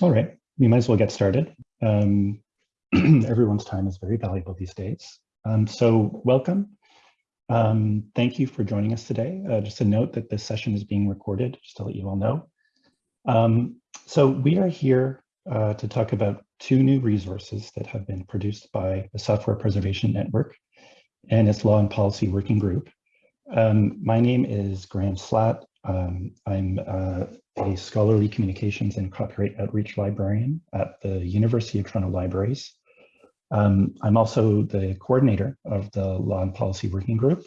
All right, we might as well get started. Um, everyone's time is very valuable these days. Um, so welcome. Um, thank you for joining us today. Uh, just a note that this session is being recorded, just to let you all know. Um, so we are here uh, to talk about two new resources that have been produced by the Software Preservation Network and its Law and Policy Working Group. Um, my name is Graham Slaght. Um, I'm uh, a scholarly communications and copyright outreach librarian at the University of Toronto Libraries. Um, I'm also the coordinator of the Law and Policy Working Group,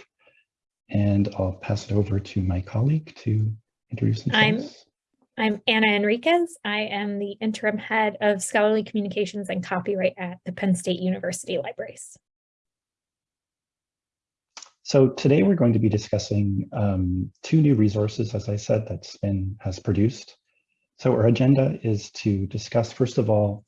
and I'll pass it over to my colleague to introduce themselves. I'm, I'm Anna Enriquez. I am the interim head of scholarly communications and copyright at the Penn State University Libraries. So today we're going to be discussing um, two new resources, as I said, that SPIN has produced. So our agenda is to discuss, first of all,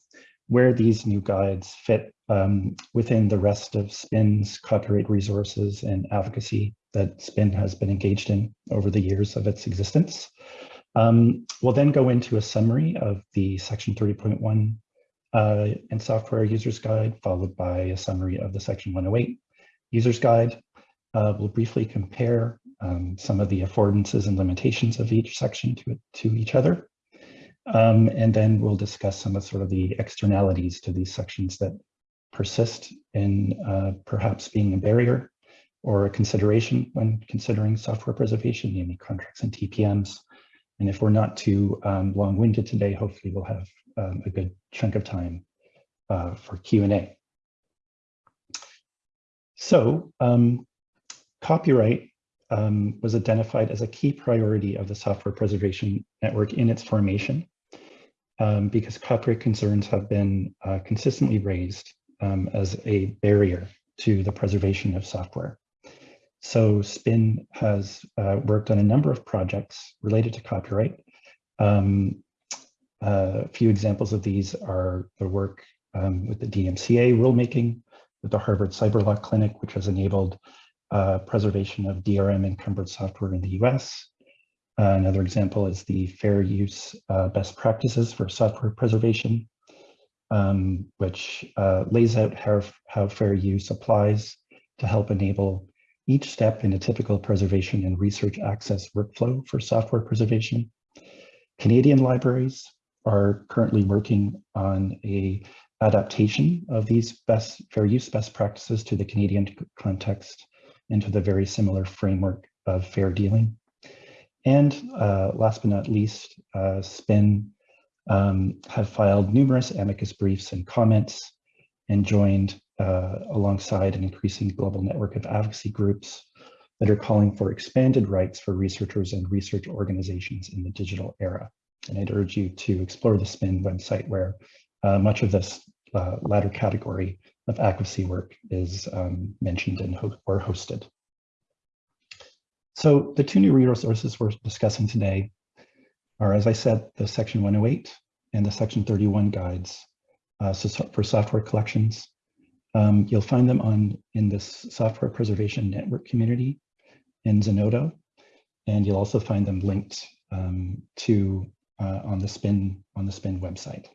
where these new guides fit um, within the rest of SPIN's copyright resources and advocacy that SPIN has been engaged in over the years of its existence. Um, we'll then go into a summary of the section 30.1 uh, and software users guide, followed by a summary of the section 108 users guide, uh, we'll briefly compare um, some of the affordances and limitations of each section to, to each other. Um, and then we'll discuss some of sort of the externalities to these sections that persist in uh, perhaps being a barrier or a consideration when considering software preservation, namely contracts and TPMs. And if we're not too um, long-winded today, hopefully we'll have um, a good chunk of time uh, for Q&A. So um, Copyright um, was identified as a key priority of the Software Preservation Network in its formation um, because copyright concerns have been uh, consistently raised um, as a barrier to the preservation of software. So SPIN has uh, worked on a number of projects related to copyright. Um, a few examples of these are the work um, with the DMCA rulemaking, with the Harvard Cyber Law Clinic, which has enabled uh, preservation of DRM encumbered software in the US. Uh, another example is the fair use uh, best practices for software preservation, um, which uh, lays out how, how fair use applies to help enable each step in a typical preservation and research access workflow for software preservation. Canadian libraries are currently working on a adaptation of these best fair use best practices to the Canadian context into the very similar framework of fair dealing. And uh, last but not least, uh, SPIN um, have filed numerous amicus briefs and comments and joined uh, alongside an increasing global network of advocacy groups that are calling for expanded rights for researchers and research organizations in the digital era. And I'd urge you to explore the SPIN website where uh, much of this uh, latter category of advocacy work is um, mentioned and ho or hosted. So the two new resources we're discussing today are, as I said, the section 108 and the section 31 guides uh, so for software collections. Um, you'll find them on in this software preservation network community in Zenodo, and you'll also find them linked um, to uh, on the spin on the spin website.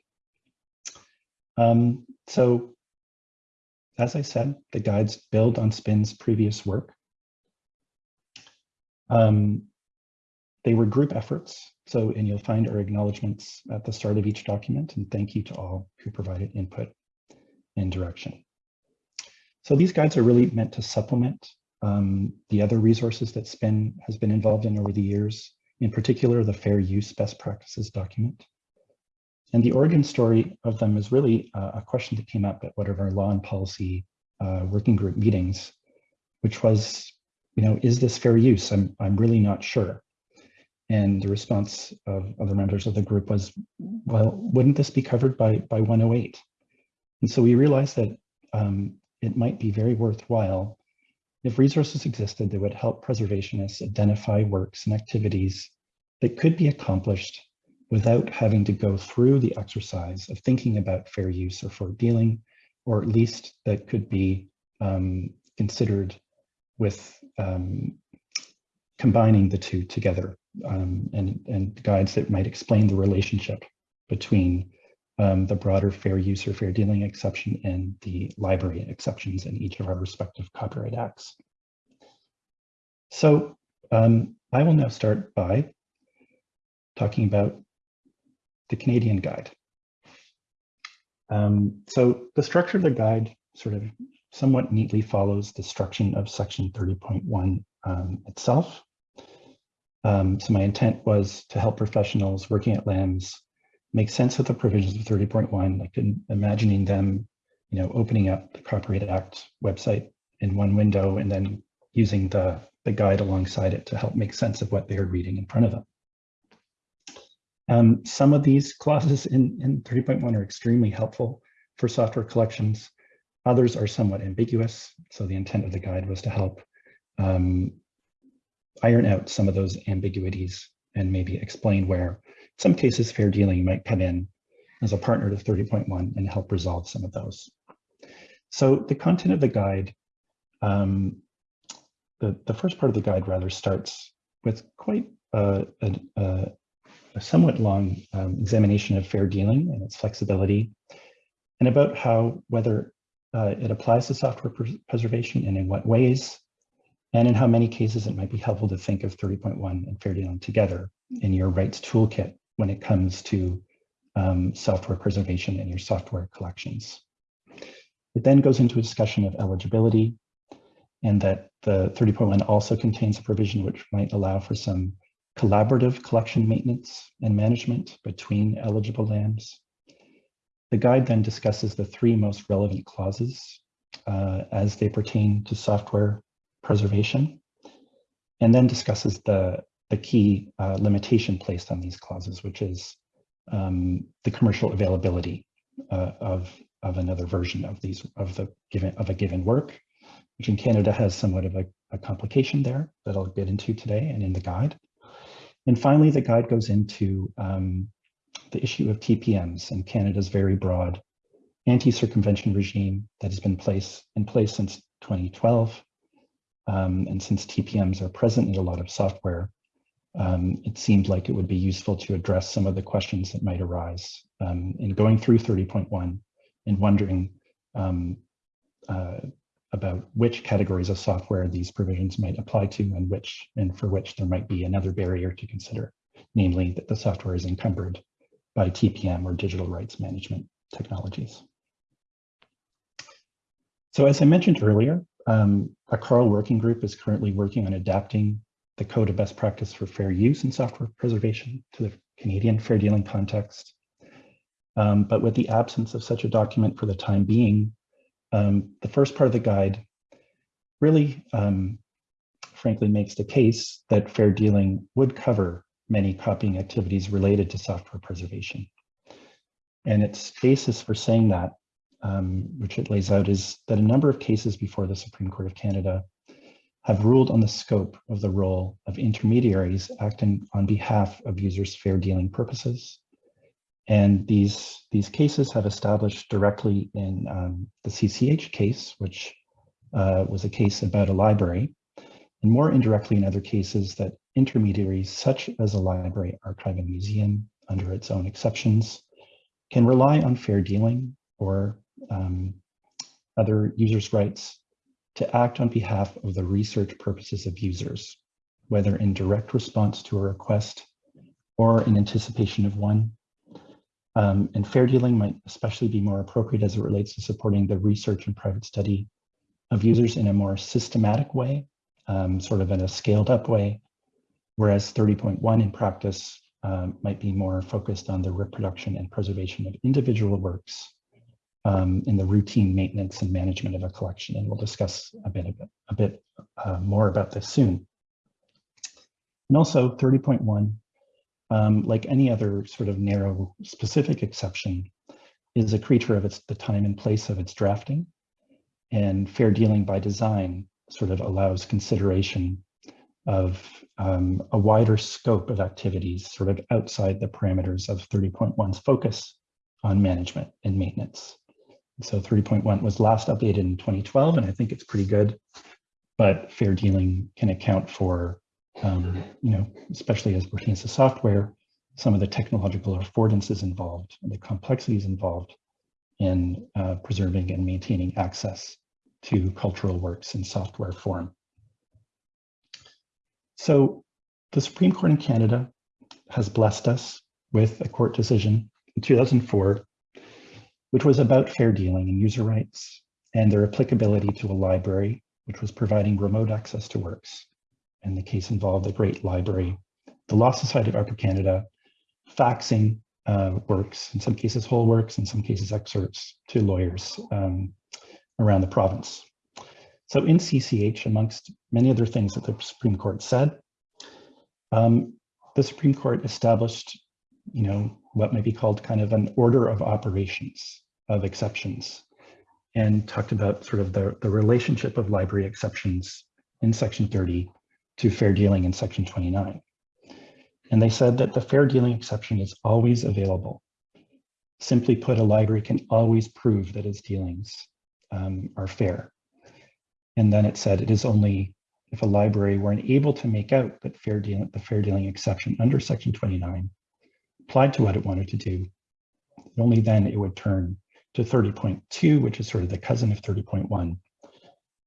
Um, so as I said, the guides build on SPIN's previous work. Um, they were group efforts, so and you'll find our acknowledgements at the start of each document, and thank you to all who provided input and direction. So these guides are really meant to supplement um, the other resources that SPIN has been involved in over the years, in particular the Fair Use Best Practices document. And the origin story of them is really uh, a question that came up at one of our law and policy uh, working group meetings, which was, you know, is this fair use? I'm, I'm really not sure. And the response of other members of the group was, well, wouldn't this be covered by, by 108? And so we realized that um, it might be very worthwhile if resources existed that would help preservationists identify works and activities that could be accomplished without having to go through the exercise of thinking about fair use or fair dealing, or at least that could be um, considered with um, combining the two together um, and, and guides that might explain the relationship between um, the broader fair use or fair dealing exception and the library exceptions in each of our respective copyright acts. So um, I will now start by talking about the Canadian guide. Um, so the structure of the guide sort of somewhat neatly follows the structure of section 30.1 um, itself. Um, so my intent was to help professionals working at LAMS make sense of the provisions of 30.1, like in imagining them, you know, opening up the Copyright Act website in one window and then using the, the guide alongside it to help make sense of what they are reading in front of them. Um, some of these clauses in, in 30.1 are extremely helpful for software collections. Others are somewhat ambiguous. So the intent of the guide was to help um, iron out some of those ambiguities and maybe explain where some cases fair dealing might come in as a partner to 30.1 and help resolve some of those. So the content of the guide, um, the, the first part of the guide rather starts with quite a, a, a somewhat long um, examination of fair dealing and its flexibility, and about how whether uh, it applies to software preservation and in what ways, and in how many cases it might be helpful to think of 30.1 and fair dealing together in your rights toolkit when it comes to um, software preservation in your software collections. It then goes into a discussion of eligibility and that the 30.1 also contains a provision which might allow for some collaborative collection maintenance and management between eligible LAMs. The guide then discusses the three most relevant clauses uh, as they pertain to software preservation, and then discusses the, the key uh, limitation placed on these clauses, which is um, the commercial availability uh, of, of another version of these of the given of a given work, which in Canada has somewhat of a, a complication there that I'll get into today and in the guide. And finally, the guide goes into um, the issue of TPMs and Canada's very broad anti-circumvention regime that has been place, in place since 2012. Um, and since TPMs are present in a lot of software, um, it seemed like it would be useful to address some of the questions that might arise um, in going through 30.1 and wondering um, uh, about which categories of software these provisions might apply to and which and for which there might be another barrier to consider, namely that the software is encumbered by TPM or digital rights management technologies. So as I mentioned earlier, um, a CARL working group is currently working on adapting the code of best practice for fair use and software preservation to the Canadian fair dealing context. Um, but with the absence of such a document for the time being, um, the first part of the guide really, um, frankly, makes the case that fair dealing would cover many copying activities related to software preservation. And its basis for saying that, um, which it lays out, is that a number of cases before the Supreme Court of Canada have ruled on the scope of the role of intermediaries acting on behalf of users' fair dealing purposes and these, these cases have established directly in um, the CCH case, which uh, was a case about a library, and more indirectly in other cases that intermediaries such as a library, archive, and museum, under its own exceptions, can rely on fair dealing or um, other users' rights to act on behalf of the research purposes of users, whether in direct response to a request or in anticipation of one, um, and fair dealing might especially be more appropriate as it relates to supporting the research and private study of users in a more systematic way, um, sort of in a scaled up way, whereas 30.1 in practice um, might be more focused on the reproduction and preservation of individual works um, in the routine maintenance and management of a collection. And we'll discuss a bit, a bit, a bit uh, more about this soon. And also 30.1 um, like any other sort of narrow specific exception, is a creature of its the time and place of its drafting. And fair dealing by design sort of allows consideration of um, a wider scope of activities sort of outside the parameters of 30.1's focus on management and maintenance. So 30.1 was last updated in 2012, and I think it's pretty good, but fair dealing can account for um, you know, especially as pertains to software, some of the technological affordances involved and the complexities involved in uh, preserving and maintaining access to cultural works in software form. So the Supreme Court in Canada has blessed us with a court decision in 2004, which was about fair dealing and user rights and their applicability to a library, which was providing remote access to works. And the case involved the Great Library, the Law Society of Upper Canada, faxing uh, works, in some cases whole works, in some cases excerpts to lawyers um, around the province. So in CCH, amongst many other things that the Supreme Court said, um, the Supreme Court established, you know, what may be called kind of an order of operations of exceptions and talked about sort of the, the relationship of library exceptions in section 30 to fair dealing in section 29. And they said that the fair dealing exception is always available. Simply put, a library can always prove that its dealings um, are fair. And then it said it is only if a library were unable to make out that fair dealing, the fair dealing exception under section 29 applied to what it wanted to do, only then it would turn to 30.2, which is sort of the cousin of 30.1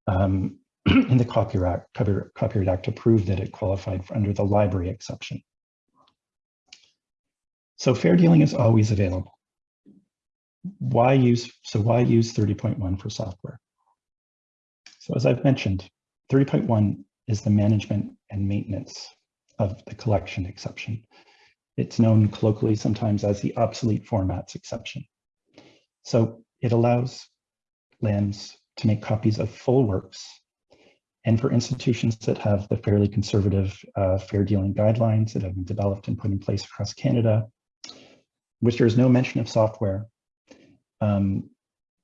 um, in the Copyright, Copyright Act to prove that it qualified for under the library exception. So fair dealing is always available. Why use, so why use 30.1 for software? So as I've mentioned, 30.1 is the management and maintenance of the collection exception. It's known colloquially sometimes as the obsolete formats exception. So it allows LAMs to make copies of full works and for institutions that have the fairly conservative uh, fair dealing guidelines that have been developed and put in place across Canada, which there is no mention of software, um,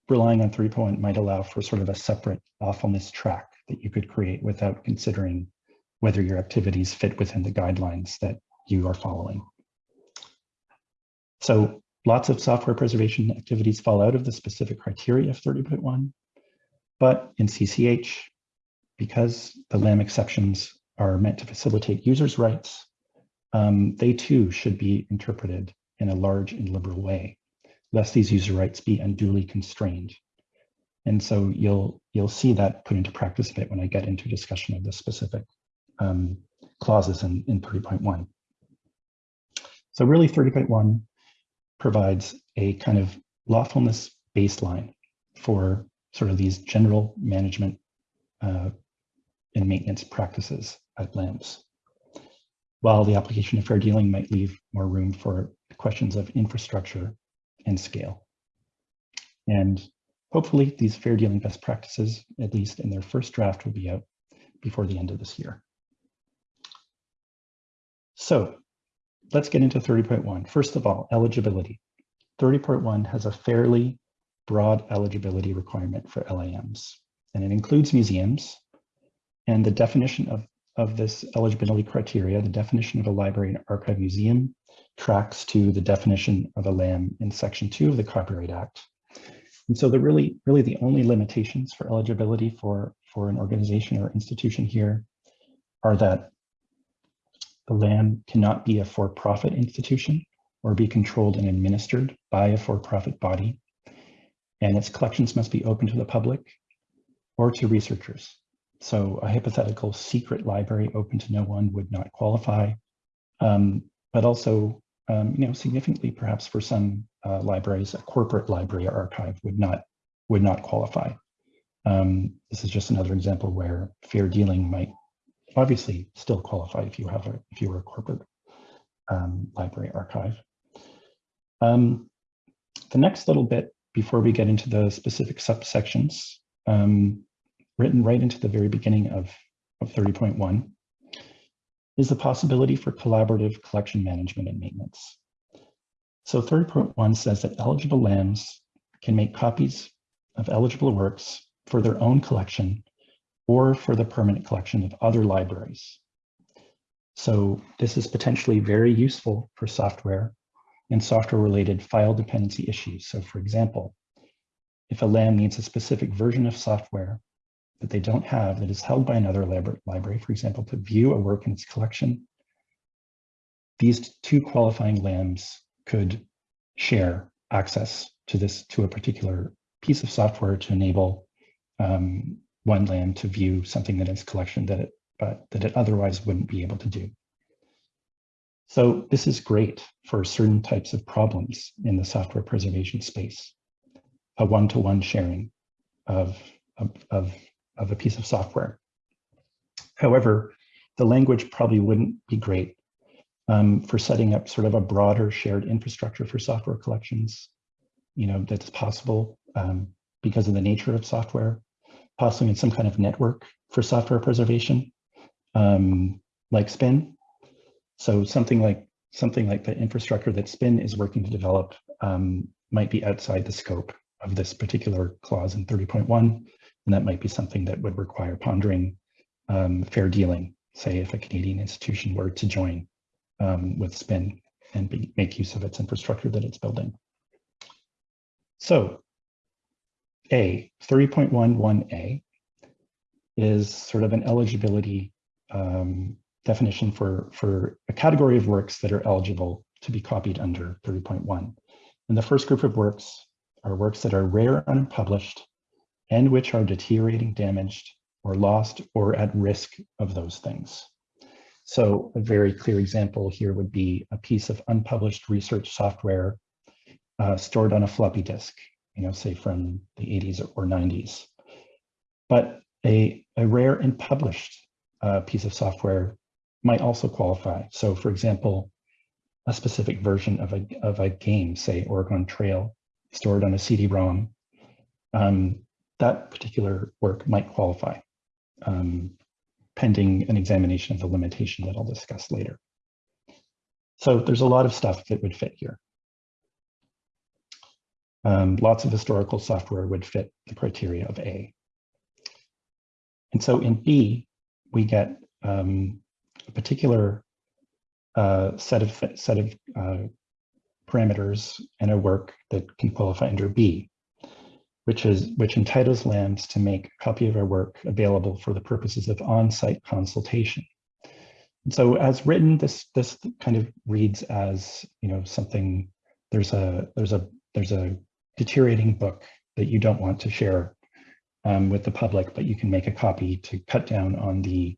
relying on 3.1 might allow for sort of a separate lawfulness track that you could create without considering whether your activities fit within the guidelines that you are following. So lots of software preservation activities fall out of the specific criteria of 30.1, but in CCH, because the LAM exceptions are meant to facilitate users' rights, um, they too should be interpreted in a large and liberal way, lest these user rights be unduly constrained. And so you'll you'll see that put into practice a bit when I get into discussion of the specific um, clauses in, in 30.1. So really 30.1 provides a kind of lawfulness baseline for sort of these general management uh, and maintenance practices at LAMS. While the application of fair dealing might leave more room for questions of infrastructure and scale. And hopefully these fair dealing best practices, at least in their first draft, will be out before the end of this year. So let's get into 30.1. First of all, eligibility. 30.1 has a fairly broad eligibility requirement for LAMs, and it includes museums. And the definition of, of this eligibility criteria, the definition of a library and archive museum, tracks to the definition of a LAM in section two of the Copyright Act. And so the really, really the only limitations for eligibility for, for an organization or institution here are that the LAM cannot be a for-profit institution or be controlled and administered by a for-profit body. And its collections must be open to the public or to researchers. So a hypothetical secret library open to no one would not qualify, um, but also, um, you know, significantly perhaps for some uh, libraries, a corporate library archive would not would not qualify. Um, this is just another example where fair dealing might obviously still qualify if you have a if you were a corporate um, library archive. Um, the next little bit before we get into the specific subsections, um, written right into the very beginning of, of 30.1, is the possibility for collaborative collection management and maintenance. So 30.1 says that eligible LAMs can make copies of eligible works for their own collection or for the permanent collection of other libraries. So this is potentially very useful for software and software related file dependency issues. So for example, if a LAM needs a specific version of software that they don't have that is held by another library, for example, to view a work in its collection, these two qualifying LAMs could share access to this to a particular piece of software to enable um, one LAM to view something in its collection that it but that it otherwise wouldn't be able to do. So this is great for certain types of problems in the software preservation space, a one-to-one -one sharing of, of, of, of a piece of software. However, the language probably wouldn't be great um, for setting up sort of a broader shared infrastructure for software collections, you know, that's possible um, because of the nature of software, possibly in some kind of network for software preservation, um, like SPIN. So something like something like the infrastructure that SPIN is working to develop um, might be outside the scope of this particular clause in 30.1, and that might be something that would require pondering um, fair dealing, say if a Canadian institution were to join um, with SPIN and be, make use of its infrastructure that it's building. So A, 30.11a is sort of an eligibility um, definition for, for a category of works that are eligible to be copied under 3.1. And the first group of works are works that are rare, and unpublished, and which are deteriorating, damaged, or lost, or at risk of those things. So a very clear example here would be a piece of unpublished research software uh, stored on a floppy disk, you know, say from the 80s or 90s. But a, a rare and published uh, piece of software might also qualify. So for example, a specific version of a, of a game, say Oregon Trail, stored on a CD-ROM, um, that particular work might qualify. Um, pending an examination of the limitation that I'll discuss later. So there's a lot of stuff that would fit here. Um, lots of historical software would fit the criteria of A. And so in B, we get um, a particular uh, set of set of uh, parameters and a work that can qualify under B which is which entitles LAMs to make a copy of our work available for the purposes of on-site consultation. And so as written, this this kind of reads as you know something there's a there's a there's a deteriorating book that you don't want to share um, with the public, but you can make a copy to cut down on the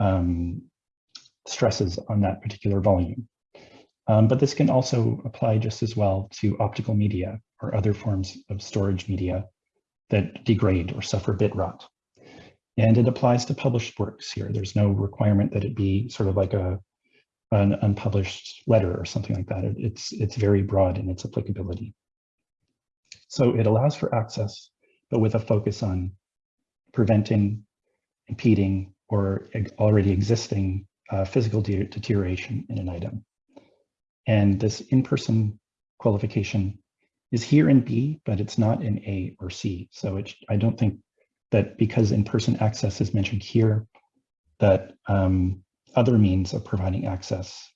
um, stresses on that particular volume. Um, but this can also apply just as well to optical media or other forms of storage media that degrade or suffer bit rot. And it applies to published works here. There's no requirement that it be sort of like a an unpublished letter or something like that. It, it's, it's very broad in its applicability. So it allows for access, but with a focus on preventing, impeding, or already existing uh, physical de deterioration in an item. And this in-person qualification is here in B, but it's not in A or C. So it, I don't think that because in-person access is mentioned here, that um, other means of providing access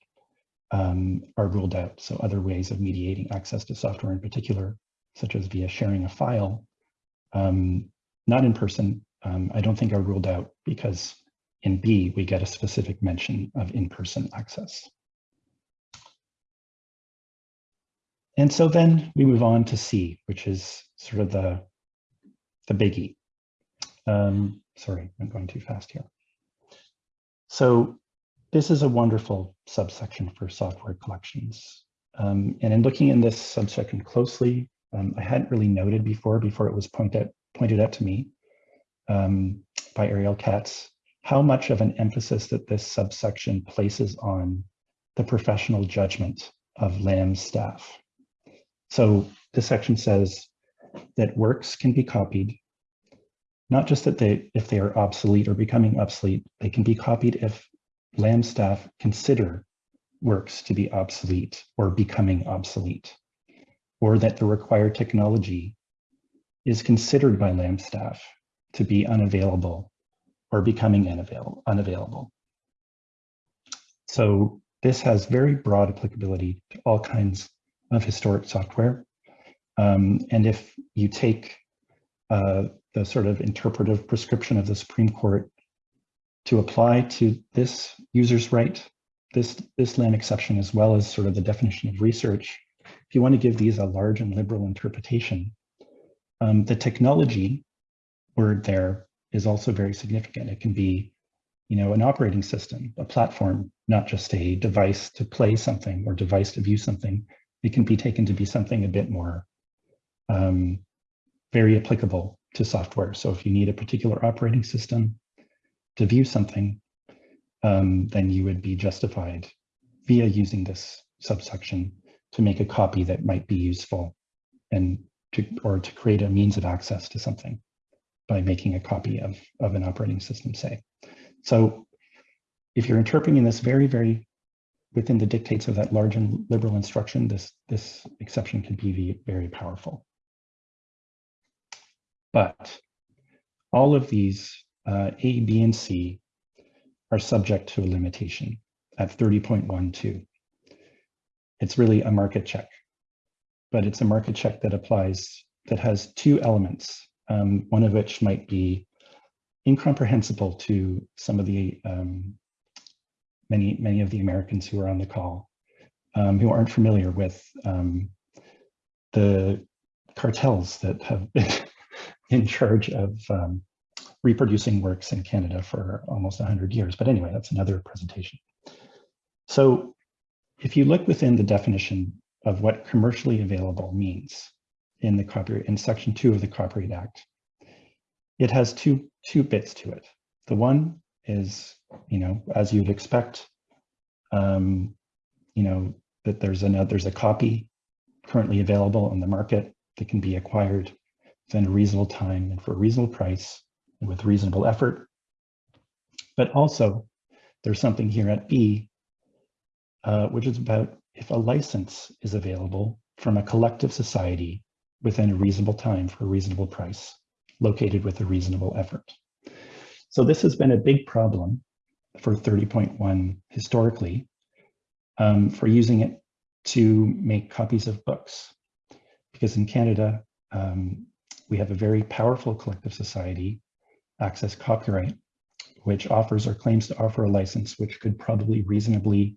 um, are ruled out. So other ways of mediating access to software in particular, such as via sharing a file, um, not in person, um, I don't think are ruled out because in B, we get a specific mention of in-person access. And so then we move on to C, which is sort of the, the biggie. Um, sorry, I'm going too fast here. So this is a wonderful subsection for software collections. Um, and in looking in this subsection closely, um, I hadn't really noted before, before it was pointed, pointed out to me um, by Ariel Katz, how much of an emphasis that this subsection places on the professional judgment of LAM's staff. So this section says that works can be copied, not just that they, if they are obsolete or becoming obsolete, they can be copied if LAM staff consider works to be obsolete or becoming obsolete, or that the required technology is considered by LAM staff to be unavailable or becoming unavailable. unavailable. So this has very broad applicability to all kinds of historic software. Um, and if you take uh, the sort of interpretive prescription of the Supreme Court to apply to this user's right, this, this LAM exception, as well as sort of the definition of research, if you want to give these a large and liberal interpretation, um, the technology word there is also very significant. It can be, you know, an operating system, a platform, not just a device to play something or device to view something. It can be taken to be something a bit more um, very applicable to software. So if you need a particular operating system to view something, um, then you would be justified via using this subsection to make a copy that might be useful and to, or to create a means of access to something by making a copy of, of an operating system, say. So if you're interpreting this very, very within the dictates of that large and liberal instruction, this, this exception can be very powerful. But all of these uh, A, B, and C are subject to a limitation at 30.12. It's really a market check, but it's a market check that applies, that has two elements, um, one of which might be incomprehensible to some of the um, many, many of the Americans who are on the call, um, who aren't familiar with um, the cartels that have been in charge of um, reproducing works in Canada for almost 100 years. But anyway, that's another presentation. So if you look within the definition of what commercially available means in the copyright in section two of the Copyright Act, it has two, two bits to it. The one is, you know, as you'd expect, um, you know, that there's another, there's a copy currently available on the market that can be acquired within a reasonable time and for a reasonable price and with reasonable effort. But also there's something here at B, uh, which is about if a license is available from a collective society within a reasonable time for a reasonable price, located with a reasonable effort. So this has been a big problem for 30.1 historically um, for using it to make copies of books. Because in Canada, um, we have a very powerful collective society, Access Copyright, which offers or claims to offer a license which could probably reasonably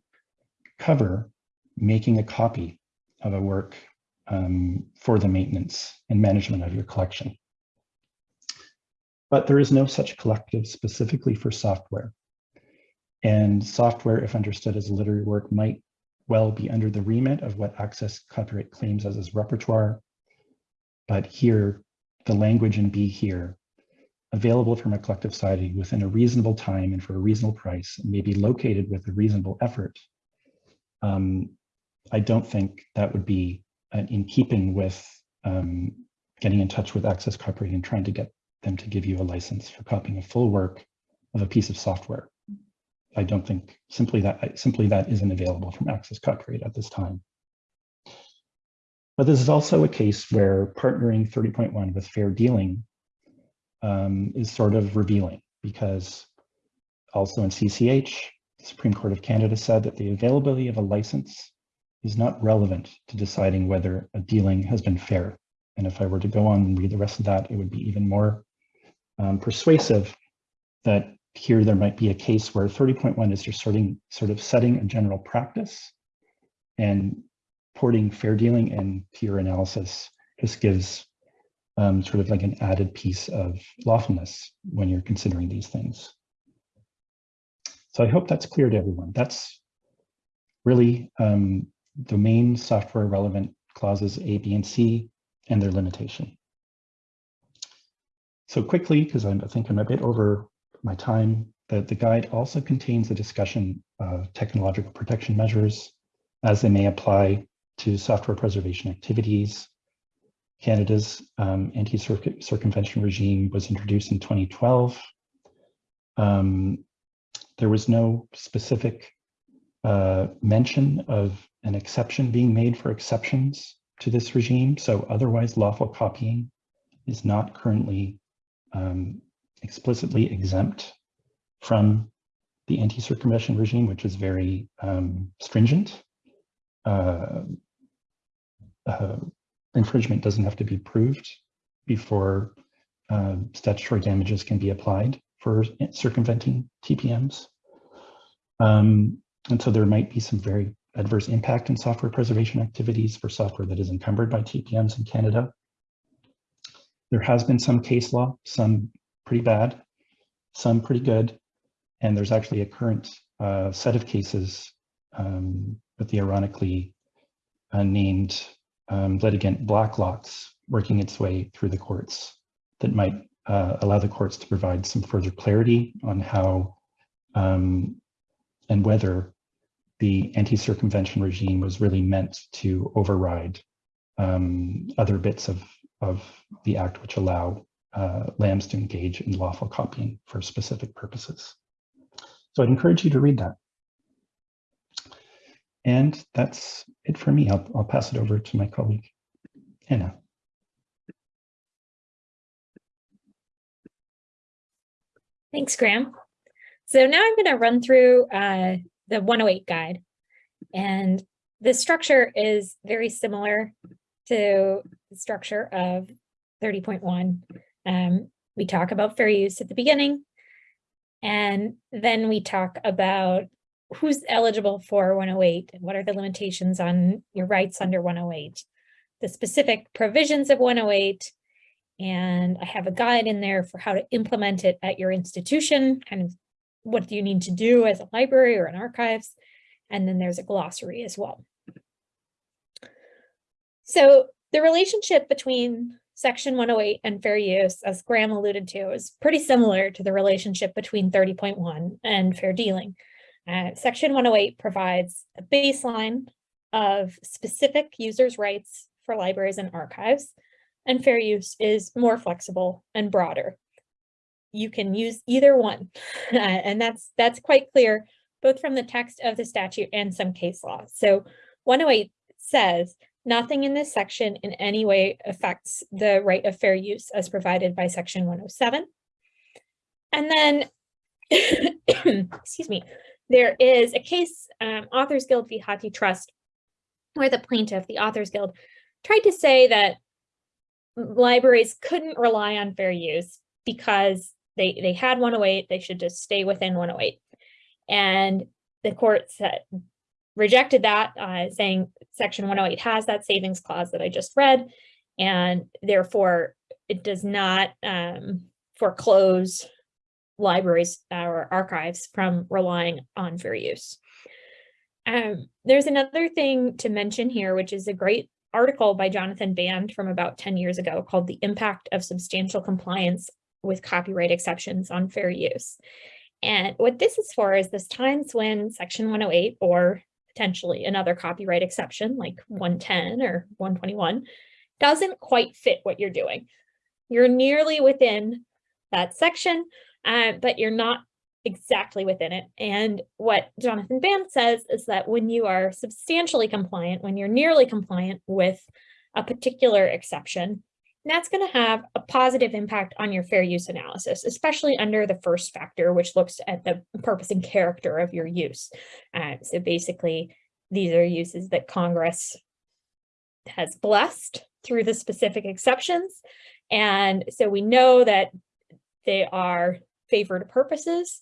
cover making a copy of a work um, for the maintenance and management of your collection. But there is no such collective specifically for software. And software, if understood as a literary work, might well be under the remit of what Access Copyright claims as its repertoire. But here, the language in B here, available from a collective society within a reasonable time and for a reasonable price, may be located with a reasonable effort, um, I don't think that would be uh, in keeping with um, getting in touch with Access Copyright and trying to get them to give you a license for copying a full work of a piece of software. I don't think simply that simply that isn't available from Access Copyright at this time. But this is also a case where partnering 30.1 with fair dealing um, is sort of revealing because also in CCH, the Supreme Court of Canada said that the availability of a license is not relevant to deciding whether a dealing has been fair. And if I were to go on and read the rest of that, it would be even more um, persuasive that here there might be a case where 30.1 is just sort of setting a general practice and porting fair dealing into your analysis just gives um, sort of like an added piece of lawfulness when you're considering these things. So I hope that's clear to everyone. That's really um, domain software relevant clauses A, B, and C and their limitation. So quickly, because I think I'm a bit over my time, the, the guide also contains a discussion of technological protection measures as they may apply to software preservation activities. Canada's um, anti-circumvention regime was introduced in 2012. Um, there was no specific uh, mention of an exception being made for exceptions to this regime. So otherwise lawful copying is not currently um, explicitly exempt from the anti-circumvention regime, which is very um, stringent. Uh, uh, infringement doesn't have to be proved before uh, statutory damages can be applied for circumventing TPMs. Um, and so there might be some very adverse impact in software preservation activities for software that is encumbered by TPMs in Canada. There has been some case law, some pretty bad, some pretty good, and there's actually a current uh, set of cases um, with the ironically uh, named um, litigant Blacklock's working its way through the courts that might uh, allow the courts to provide some further clarity on how um, and whether the anti-circumvention regime was really meant to override um, other bits of, of the act which allow uh, LAMs to engage in lawful copying for specific purposes. So I'd encourage you to read that. And that's it for me. I'll, I'll pass it over to my colleague, Anna. Thanks, Graham. So now I'm going to run through uh, the 108 guide. And the structure is very similar to the structure of 30.1. Um, we talk about fair use at the beginning, and then we talk about who's eligible for 108 and what are the limitations on your rights under 108, the specific provisions of 108, and I have a guide in there for how to implement it at your institution, kind of what do you need to do as a library or an archives, and then there's a glossary as well. So the relationship between section 108 and fair use, as Graham alluded to, is pretty similar to the relationship between 30.1 and fair dealing. Uh, section 108 provides a baseline of specific users' rights for libraries and archives, and fair use is more flexible and broader. You can use either one, uh, and that's that's quite clear both from the text of the statute and some case law. So 108 says nothing in this section in any way affects the right of fair use as provided by section 107. And then, excuse me, there is a case, um, Authors Guild v. HathiTrust, where the plaintiff, the Authors Guild, tried to say that libraries couldn't rely on fair use because they, they had 108, they should just stay within 108. And the court said, rejected that, uh, saying section 108 has that savings clause that I just read, and therefore it does not um, foreclose libraries or archives from relying on fair use. Um, there's another thing to mention here, which is a great article by Jonathan Band from about 10 years ago called The Impact of Substantial Compliance with Copyright Exceptions on Fair Use. And what this is for is this times when section 108 or potentially another copyright exception like 110 or 121 doesn't quite fit what you're doing. You're nearly within that section, uh, but you're not exactly within it. And what Jonathan Band says is that when you are substantially compliant, when you're nearly compliant with a particular exception, that's going to have a positive impact on your fair use analysis, especially under the first factor, which looks at the purpose and character of your use. Uh, so basically, these are uses that Congress has blessed through the specific exceptions. And so we know that they are favored purposes.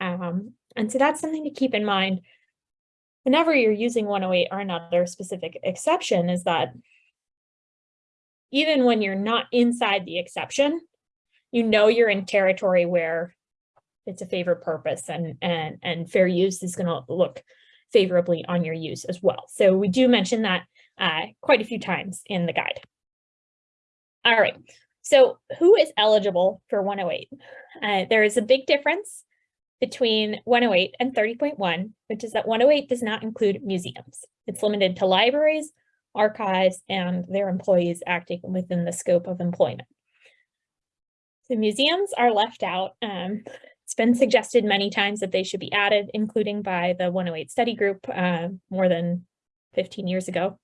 Um, and so that's something to keep in mind whenever you're using 108 or another specific exception is that even when you're not inside the exception, you know you're in territory where it's a favored purpose and, and, and fair use is going to look favorably on your use as well. So we do mention that uh, quite a few times in the guide. All right, so who is eligible for 108? Uh, there is a big difference between 108 and 30.1, which is that 108 does not include museums. It's limited to libraries, archives, and their employees acting within the scope of employment. The museums are left out. Um, it's been suggested many times that they should be added, including by the 108 study group uh, more than 15 years ago.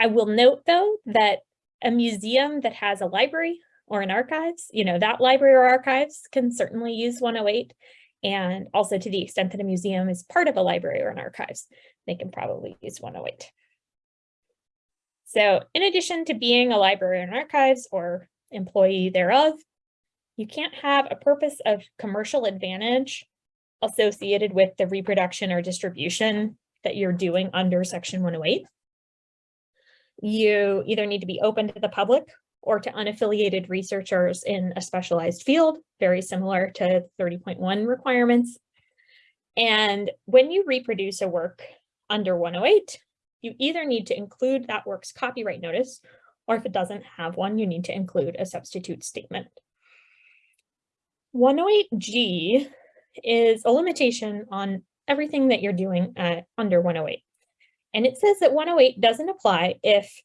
I will note, though, that a museum that has a library or an archives, you know, that library or archives can certainly use 108. And also to the extent that a museum is part of a library or an archives, they can probably use 108. So in addition to being a library and archives or employee thereof, you can't have a purpose of commercial advantage associated with the reproduction or distribution that you're doing under section 108. You either need to be open to the public or to unaffiliated researchers in a specialized field, very similar to 30.1 requirements. And when you reproduce a work under 108, you either need to include that work's copyright notice, or if it doesn't have one, you need to include a substitute statement. 108G is a limitation on everything that you're doing uh, under 108. And it says that 108 doesn't apply if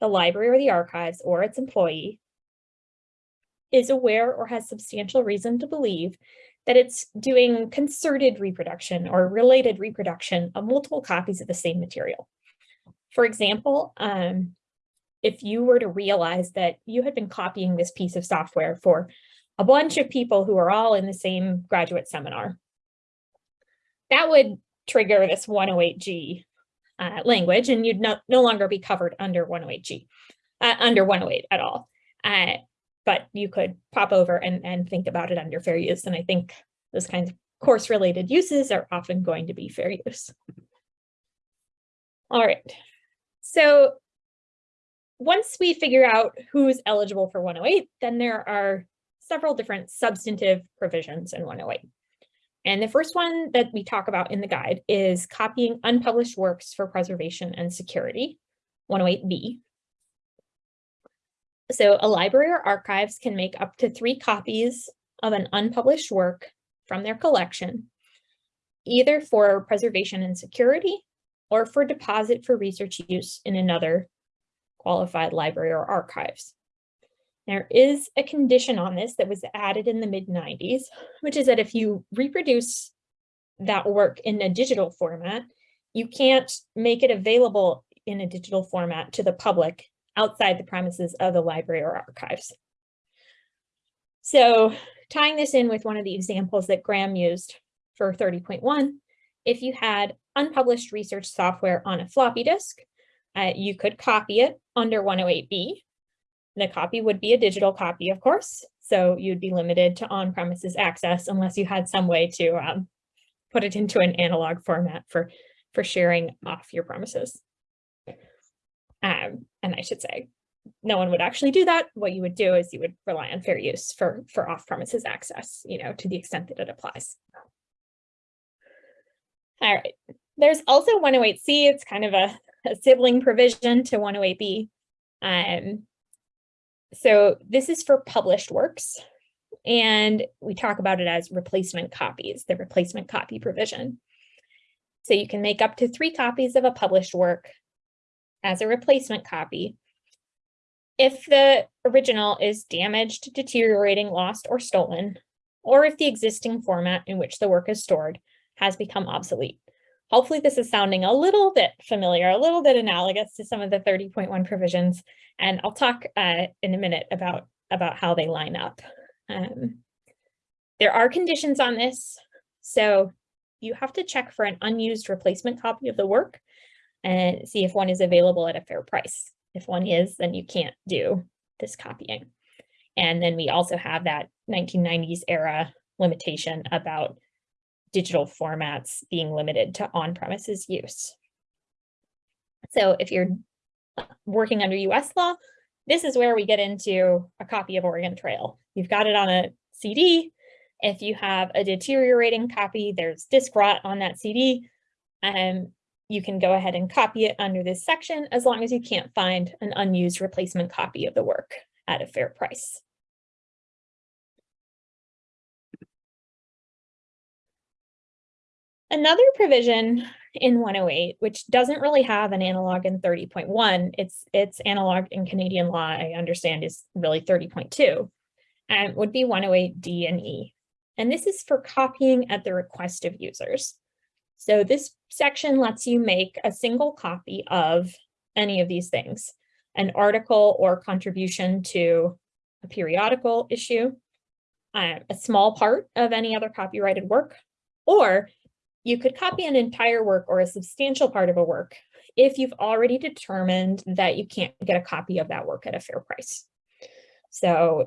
the library or the archives or its employee is aware or has substantial reason to believe that it's doing concerted reproduction or related reproduction of multiple copies of the same material. For example, um, if you were to realize that you had been copying this piece of software for a bunch of people who are all in the same graduate seminar, that would trigger this 108G uh, language and you'd no, no longer be covered under 108G, uh, under 108 at all. Uh, but you could pop over and, and think about it under fair use. And I think those kinds of course related uses are often going to be fair use. All right, so once we figure out who's eligible for 108, then there are several different substantive provisions in 108. And the first one that we talk about in the guide is copying unpublished works for preservation and security, 108B. So a library or archives can make up to three copies of an unpublished work from their collection, either for preservation and security or for deposit for research use in another qualified library or archives. There is a condition on this that was added in the mid 90s, which is that if you reproduce that work in a digital format, you can't make it available in a digital format to the public outside the premises of the library or archives. So tying this in with one of the examples that Graham used for 30.1, if you had unpublished research software on a floppy disk, uh, you could copy it under 108B the copy would be a digital copy, of course, so you'd be limited to on-premises access unless you had some way to um, put it into an analog format for, for sharing off your premises. Um, and I should say, no one would actually do that. What you would do is you would rely on fair use for, for off-premises access, you know, to the extent that it applies. All right, there's also 108C, it's kind of a, a sibling provision to 108B. Um, so this is for published works. And we talk about it as replacement copies, the replacement copy provision. So you can make up to three copies of a published work as a replacement copy. If the original is damaged, deteriorating, lost, or stolen, or if the existing format in which the work is stored has become obsolete. Hopefully this is sounding a little bit familiar, a little bit analogous to some of the 30.1 provisions, and I'll talk uh, in a minute about, about how they line up. Um, there are conditions on this, so you have to check for an unused replacement copy of the work and see if one is available at a fair price. If one is, then you can't do this copying. And then we also have that 1990s era limitation about digital formats being limited to on-premises use. So if you're working under US law, this is where we get into a copy of Oregon Trail. You've got it on a CD. If you have a deteriorating copy, there's disk rot on that CD. and um, you can go ahead and copy it under this section as long as you can't find an unused replacement copy of the work at a fair price. Another provision in 108, which doesn't really have an analog in 30.1, its its analog in Canadian law, I understand, is really 30.2, and would be 108D and E. And this is for copying at the request of users. So this section lets you make a single copy of any of these things, an article or contribution to a periodical issue, uh, a small part of any other copyrighted work, or you could copy an entire work or a substantial part of a work if you've already determined that you can't get a copy of that work at a fair price. So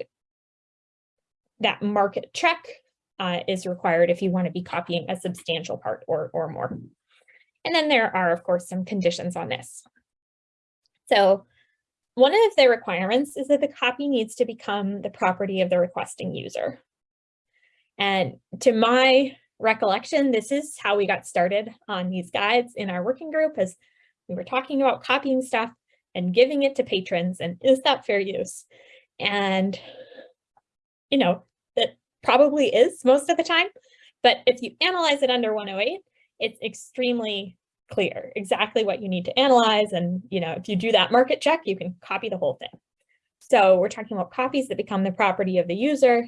that market check uh, is required if you want to be copying a substantial part or, or more. And then there are, of course, some conditions on this. So one of the requirements is that the copy needs to become the property of the requesting user. And to my recollection, this is how we got started on these guides in our working group as we were talking about copying stuff and giving it to patrons and is that fair use? And, you know, probably is most of the time, but if you analyze it under 108, it's extremely clear exactly what you need to analyze. And, you know, if you do that market check, you can copy the whole thing. So we're talking about copies that become the property of the user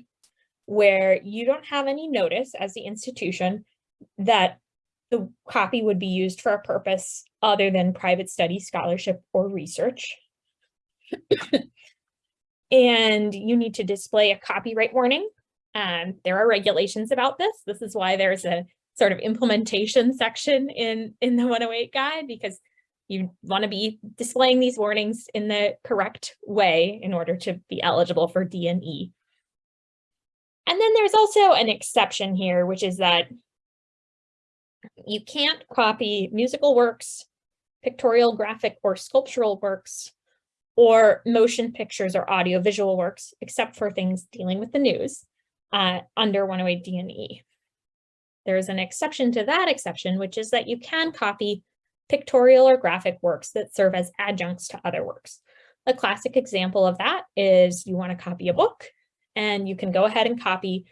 where you don't have any notice as the institution that the copy would be used for a purpose other than private study, scholarship, or research. and you need to display a copyright warning. Um, there are regulations about this. This is why there's a sort of implementation section in, in the 108 guide, because you want to be displaying these warnings in the correct way in order to be eligible for D&E. And then there's also an exception here, which is that you can't copy musical works, pictorial, graphic, or sculptural works, or motion pictures or audiovisual works, except for things dealing with the news uh, under 108 D&E. There's an exception to that exception, which is that you can copy pictorial or graphic works that serve as adjuncts to other works. A classic example of that is you want to copy a book and you can go ahead and copy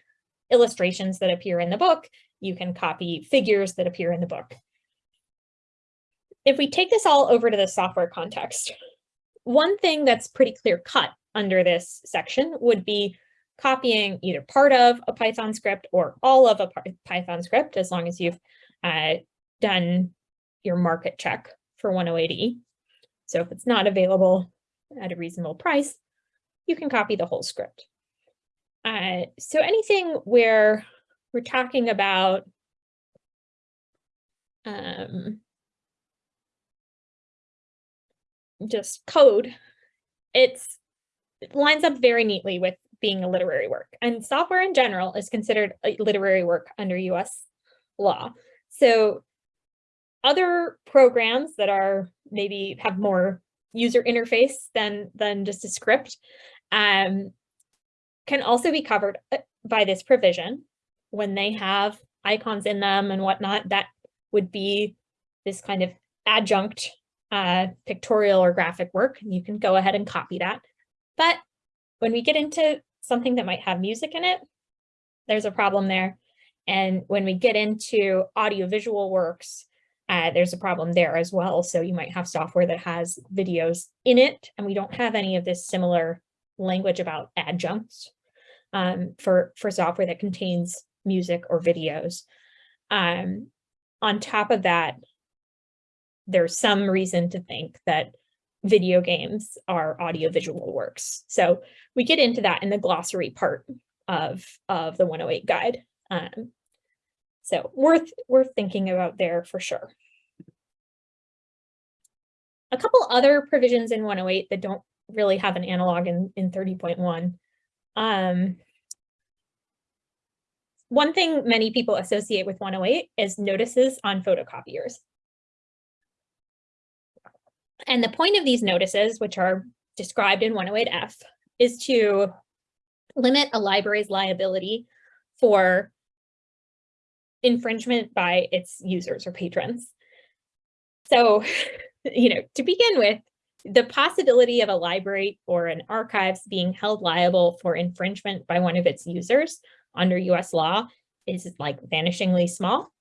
illustrations that appear in the book. You can copy figures that appear in the book. If we take this all over to the software context, one thing that's pretty clear cut under this section would be copying either part of a Python script or all of a Python script, as long as you've uh, done your market check for 108E. So if it's not available at a reasonable price, you can copy the whole script. Uh, so anything where we're talking about um, just code, it's it lines up very neatly with being a literary work. And software in general is considered a literary work under US law. So other programs that are maybe have more user interface than, than just a script um, can also be covered uh, by this provision when they have icons in them and whatnot, that would be this kind of adjunct uh, pictorial or graphic work. You can go ahead and copy that. But when we get into something that might have music in it, there's a problem there. And when we get into audiovisual works, uh, there's a problem there as well. So you might have software that has videos in it, and we don't have any of this similar language about adjuncts um, for, for software that contains music or videos. Um, on top of that, there's some reason to think that video games are audiovisual works. So we get into that in the glossary part of, of the 108 guide. Um, so worth, worth thinking about there for sure. A couple other provisions in 108 that don't really have an analog in, in 30.1 um, one thing many people associate with 108 is notices on photocopiers. And the point of these notices, which are described in 108F, is to limit a library's liability for infringement by its users or patrons. So, you know, to begin with, the possibility of a library or an archives being held liable for infringement by one of its users under US law is like vanishingly small.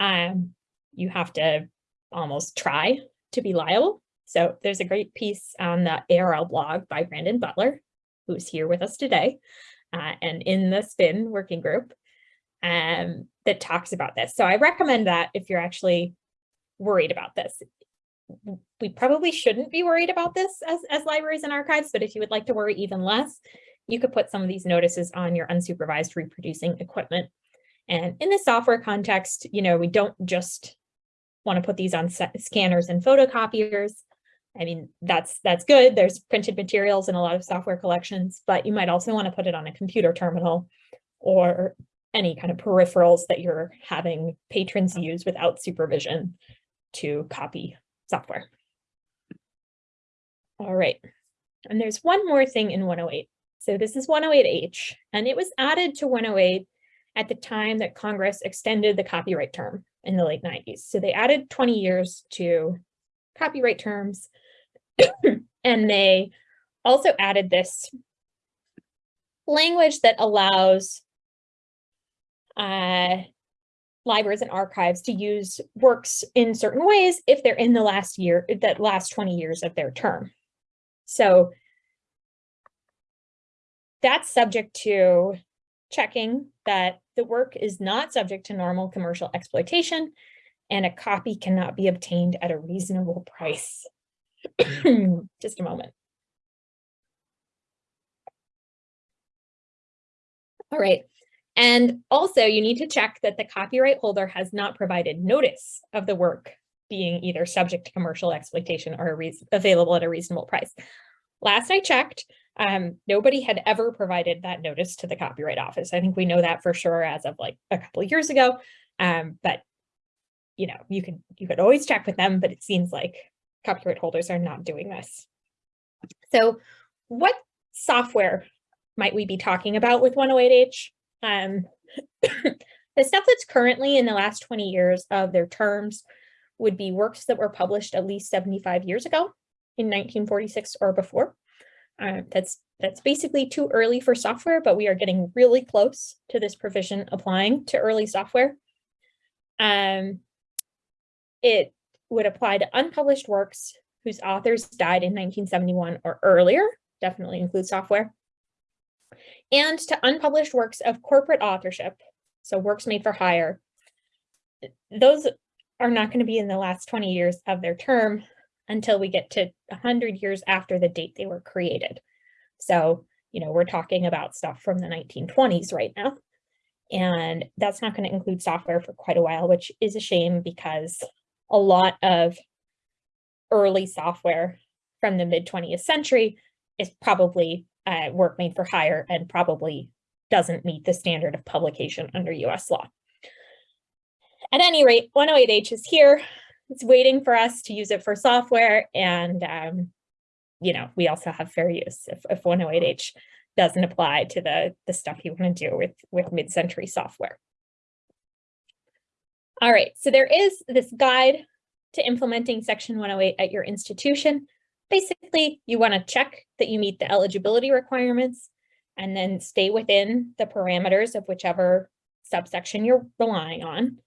Um, you have to almost try to be liable. So there's a great piece on the ARL blog by Brandon Butler, who's here with us today, uh, and in the SPIN working group um, that talks about this. So I recommend that if you're actually worried about this we probably shouldn't be worried about this as, as libraries and archives, but if you would like to worry even less, you could put some of these notices on your unsupervised reproducing equipment. And in the software context, you know, we don't just want to put these on scanners and photocopiers. I mean, that's that's good. There's printed materials in a lot of software collections, but you might also want to put it on a computer terminal or any kind of peripherals that you're having patrons use without supervision to copy software. All right, and there's one more thing in 108. So this is 108H, and it was added to 108 at the time that Congress extended the copyright term in the late 90s. So they added 20 years to copyright terms, and they also added this language that allows uh, libraries and archives to use works in certain ways if they're in the last year, that last 20 years of their term. So that's subject to checking that the work is not subject to normal commercial exploitation and a copy cannot be obtained at a reasonable price. Just a moment. All right. And also you need to check that the copyright holder has not provided notice of the work being either subject to commercial exploitation or available at a reasonable price. Last I checked, um, nobody had ever provided that notice to the Copyright Office. I think we know that for sure as of like a couple of years ago. Um, but you know, you could you could always check with them, but it seems like copyright holders are not doing this. So what software might we be talking about with 108H? Um, the stuff that's currently in the last 20 years of their terms would be works that were published at least 75 years ago in 1946 or before. Uh, that's that's basically too early for software, but we are getting really close to this provision applying to early software. Um, it would apply to unpublished works whose authors died in 1971 or earlier, definitely include software, and to unpublished works of corporate authorship, so works made for hire. Those are not going to be in the last 20 years of their term, until we get to 100 years after the date they were created. So, you know, we're talking about stuff from the 1920s right now. And that's not going to include software for quite a while, which is a shame because a lot of early software from the mid 20th century is probably uh, work made for hire and probably doesn't meet the standard of publication under US law. At any rate, 108H is here it's waiting for us to use it for software. And, um, you know, we also have fair use if, if 108H doesn't apply to the, the stuff you want to do with, with mid-century software. All right, so there is this guide to implementing Section 108 at your institution. Basically, you want to check that you meet the eligibility requirements and then stay within the parameters of whichever subsection you're relying on.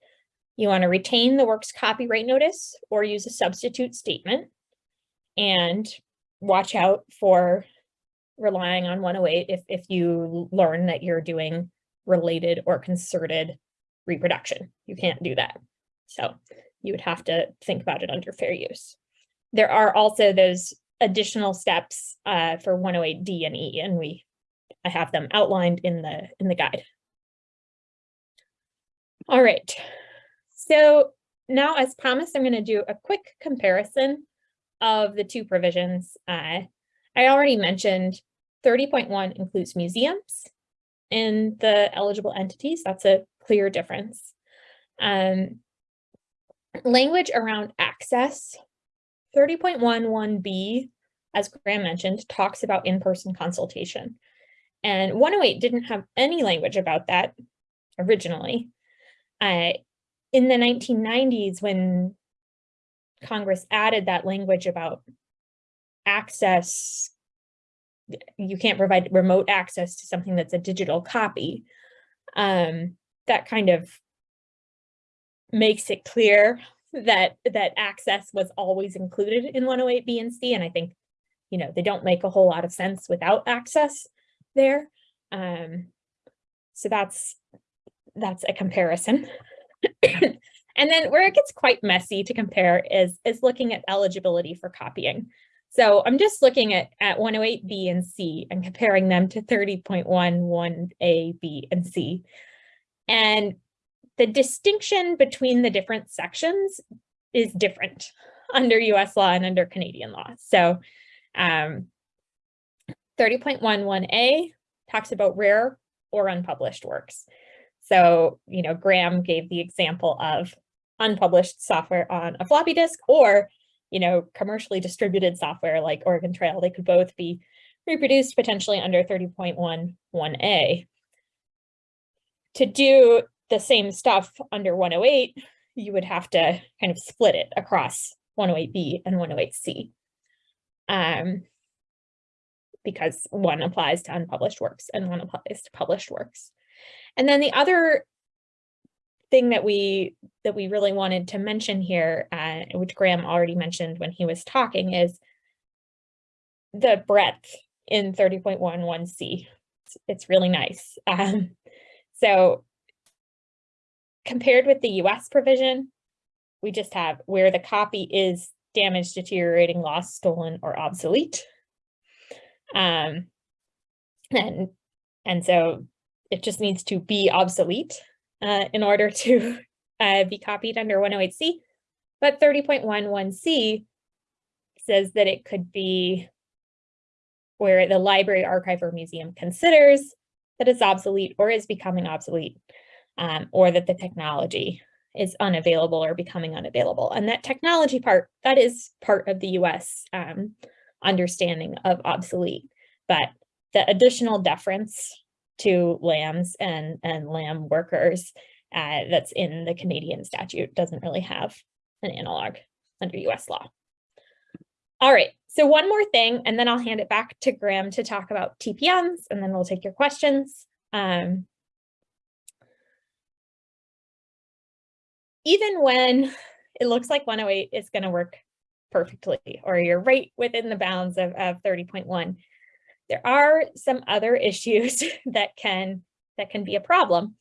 You want to retain the work's copyright notice or use a substitute statement and watch out for relying on 108 if, if you learn that you're doing related or concerted reproduction. You can't do that. So you would have to think about it under fair use. There are also those additional steps uh, for 108D and E, and we I have them outlined in the in the guide. All right, so now, as promised, I'm going to do a quick comparison of the two provisions. Uh, I already mentioned 30.1 includes museums in the eligible entities. That's a clear difference. Um, language around access, 30.11b, as Graham mentioned, talks about in-person consultation. And 108 didn't have any language about that originally. Uh, in the 1990s, when Congress added that language about access, you can't provide remote access to something that's a digital copy, um, that kind of makes it clear that that access was always included in 108B and C. And I think, you know, they don't make a whole lot of sense without access there. Um, so that's that's a comparison. and then where it gets quite messy to compare is, is looking at eligibility for copying. So I'm just looking at, at 108B and C and comparing them to 30.11A, B, and C. And the distinction between the different sections is different under US law and under Canadian law. So um, 30.11A talks about rare or unpublished works. So, you know, Graham gave the example of unpublished software on a floppy disk or, you know, commercially distributed software like Oregon Trail. They could both be reproduced potentially under 30.11a. To do the same stuff under 108, you would have to kind of split it across 108b and 108c. Um, because one applies to unpublished works and one applies to published works. And then the other thing that we that we really wanted to mention here, uh, which Graham already mentioned when he was talking, is the breadth in 30.11c. It's, it's really nice. Um, so compared with the US provision, we just have where the copy is damaged, deteriorating, lost, stolen, or obsolete. Um, and, and so it just needs to be obsolete uh, in order to uh, be copied under 108C. But 30.11C says that it could be where the library, archive, or museum considers that it's obsolete or is becoming obsolete, um, or that the technology is unavailable or becoming unavailable. And that technology part, that is part of the US um, understanding of obsolete. But the additional deference to LAMs and, and LAM workers uh, that's in the Canadian statute doesn't really have an analog under US law. All right, so one more thing, and then I'll hand it back to Graham to talk about TPMs, and then we'll take your questions. Um, even when it looks like 108 is going to work perfectly, or you're right within the bounds of, of 30.1, there are some other issues that can that can be a problem.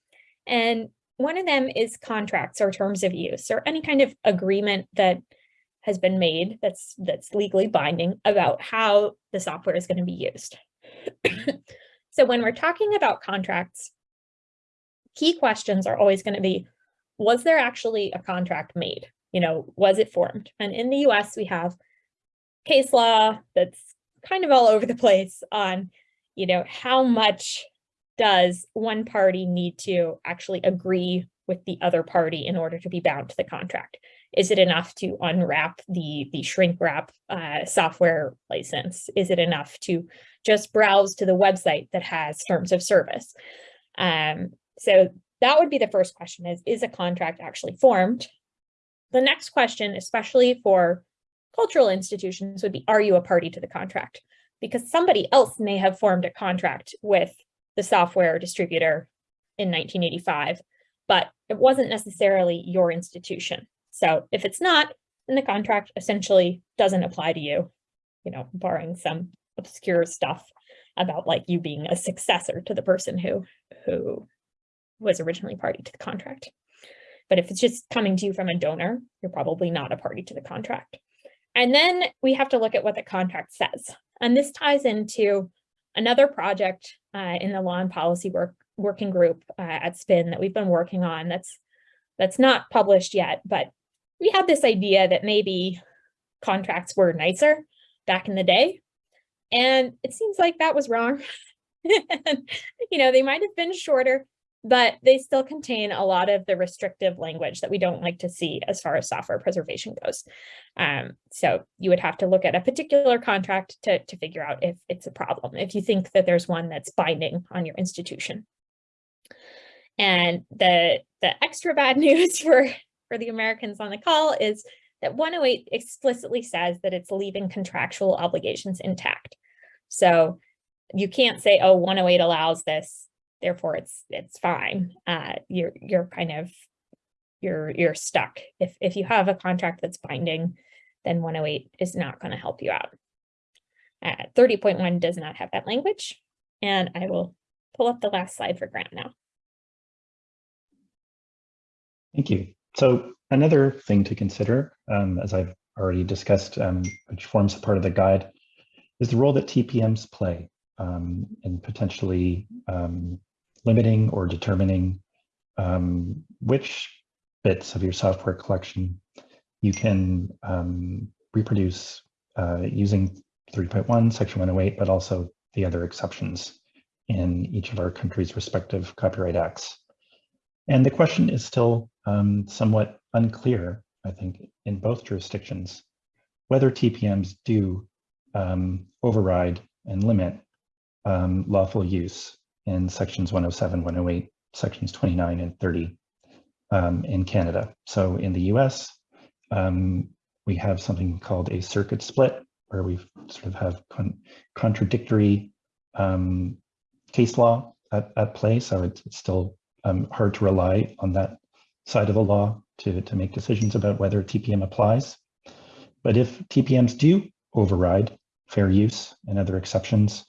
And one of them is contracts or terms of use or any kind of agreement that has been made that's that's legally binding about how the software is going to be used. so when we're talking about contracts, key questions are always going to be, was there actually a contract made? You know, was it formed? And in the US, we have case law that's kind of all over the place on, you know, how much does one party need to actually agree with the other party in order to be bound to the contract? Is it enough to unwrap the, the shrink wrap uh, software license? Is it enough to just browse to the website that has terms of service? Um, so that would be the first question is, is a contract actually formed? The next question, especially for cultural institutions would be, are you a party to the contract? Because somebody else may have formed a contract with the software distributor in 1985, but it wasn't necessarily your institution. So if it's not, then the contract essentially doesn't apply to you, you know, barring some obscure stuff about like you being a successor to the person who, who was originally party to the contract. But if it's just coming to you from a donor, you're probably not a party to the contract. And then we have to look at what the contract says. And this ties into another project uh, in the law and policy work working group uh, at SPIN that we've been working on that's that's not published yet, but we had this idea that maybe contracts were nicer back in the day. And it seems like that was wrong. you know, they might have been shorter, but they still contain a lot of the restrictive language that we don't like to see as far as software preservation goes. Um, so you would have to look at a particular contract to, to figure out if it's a problem, if you think that there's one that's binding on your institution. And the, the extra bad news for, for the Americans on the call is that 108 explicitly says that it's leaving contractual obligations intact. So you can't say, oh, 108 allows this therefore it's it's fine. Uh, you're you're kind of you're you're stuck. If if you have a contract that's binding, then 108 is not going to help you out. Uh, 30.1 does not have that language, and I will pull up the last slide for Graham now. Thank you. So another thing to consider, um, as I've already discussed, um, which forms a part of the guide, is the role that TPMs play um, in potentially um, limiting or determining um, which bits of your software collection you can um, reproduce uh, using 3.1, section 108, but also the other exceptions in each of our country's respective copyright acts. And the question is still um, somewhat unclear, I think, in both jurisdictions, whether TPMs do um, override and limit um, lawful use in sections 107, 108, sections 29 and 30 um, in Canada. So in the US, um, we have something called a circuit split, where we sort of have con contradictory um, case law at, at play. So it's, it's still hard to rely on that side of the law to, to make decisions about whether TPM applies. But if TPMs do override fair use and other exceptions,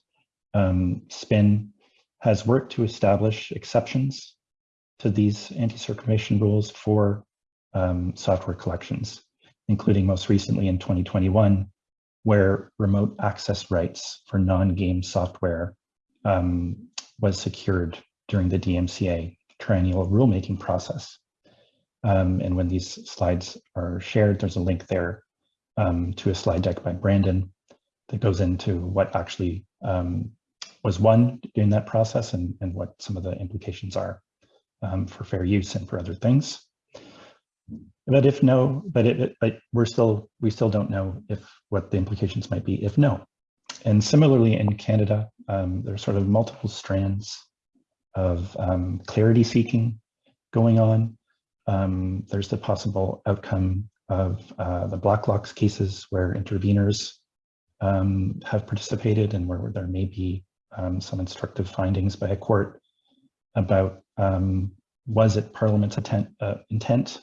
um, SPIN has worked to establish exceptions to these anti-circumvention rules for um, software collections, including most recently in 2021, where remote access rights for non-game software um, was secured during the DMCA triennial rulemaking process. Um, and when these slides are shared, there's a link there um, to a slide deck by Brandon that goes into what actually um, was won during that process and, and what some of the implications are um, for fair use and for other things. But if no, but it, but we're still, we still don't know if what the implications might be if no. And similarly in Canada, um, there's sort of multiple strands of um, clarity seeking going on. Um, there's the possible outcome of uh, the Blacklock's cases where interveners um, have participated and where there may be um, some instructive findings by a court about um, was it Parliament's intent, uh, intent